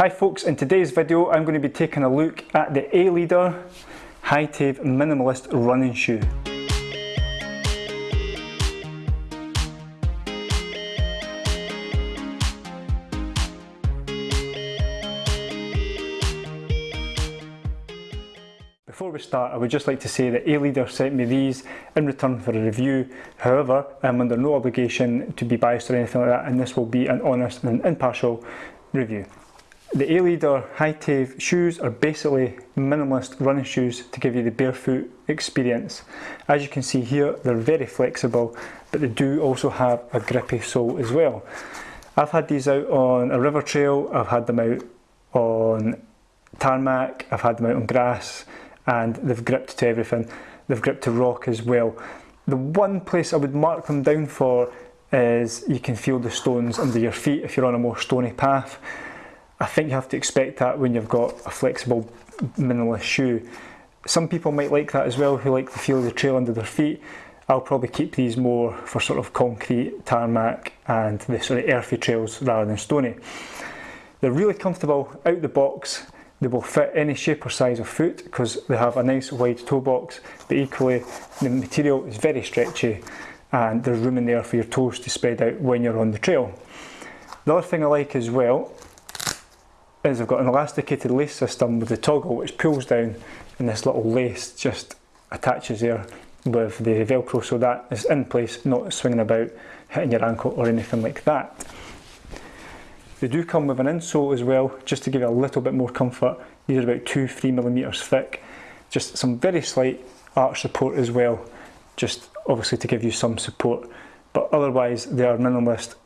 Hi folks, in today's video I'm going to be taking a look at the A-Leader Hi-Tave Minimalist Running Shoe. Before we start, I would just like to say that A-Leader sent me these in return for a review. However, I'm under no obligation to be biased or anything like that, and this will be an honest and impartial review. The A-Leader Hi-Tave shoes are basically minimalist running shoes to give you the barefoot experience. As you can see here, they're very flexible, but they do also have a grippy sole as well. I've had these out on a river trail, I've had them out on tarmac, I've had them out on grass, and they've gripped to everything. They've gripped to rock as well. The one place I would mark them down for is you can feel the stones under your feet if you're on a more stony path. I think you have to expect that when you've got a flexible minimalist shoe. Some people might like that as well who like to feel of the trail under their feet. I'll probably keep these more for sort of concrete, tarmac and the sort of earthy trails rather than stony. They're really comfortable out the box they will fit any shape or size of foot because they have a nice wide toe box, but equally the material is very stretchy and there's room in there for your toes to spread out when you're on the trail. The other thing I like as well is I've got an elasticated lace system with the toggle which pulls down and this little lace just attaches there with the velcro so that is in place, not swinging about, hitting your ankle or anything like that. They do come with an insole as well, just to give you a little bit more comfort. These are about two, three millimeters thick. Just some very slight arch support as well, just obviously to give you some support. But otherwise, they are minimalist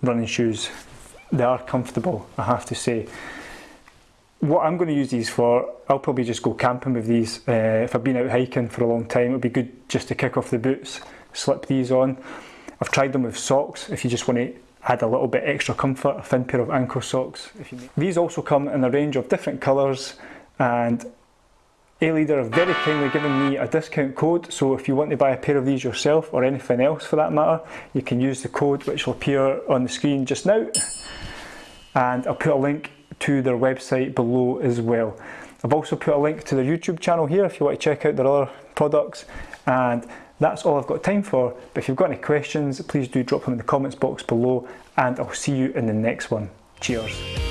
running shoes. They are comfortable, I have to say. What I'm going to use these for, I'll probably just go camping with these. Uh, if I've been out hiking for a long time, it would be good just to kick off the boots, slip these on. I've tried them with socks if you just want to add a little bit extra comfort, a thin pair of ankle socks. These also come in a range of different colours and A-Leader have very kindly given me a discount code so if you want to buy a pair of these yourself or anything else for that matter you can use the code which will appear on the screen just now and I'll put a link to their website below as well. I've also put a link to their YouTube channel here if you want to check out their other products and that's all I've got time for, but if you've got any questions, please do drop them in the comments box below and I'll see you in the next one. Cheers.